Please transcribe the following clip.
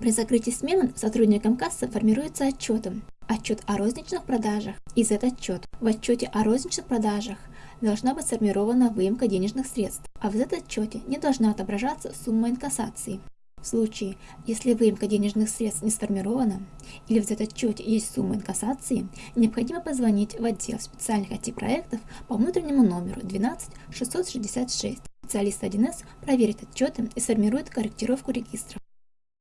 При закрытии смены сотрудникам кассы формируется отчетом. Отчет о розничных продажах. Из Z-отчет. в отчете о розничных продажах должна быть сформирована выемка денежных средств, а в Z-отчете не должна отображаться сумма инкассации. В случае, если выемка денежных средств не сформирована или в Z-отчете есть сумма инкассации, необходимо позвонить в отдел специальных IT-проектов по внутреннему номеру 12 666. Специалист 1С проверит отчеты и сформирует корректировку регистров.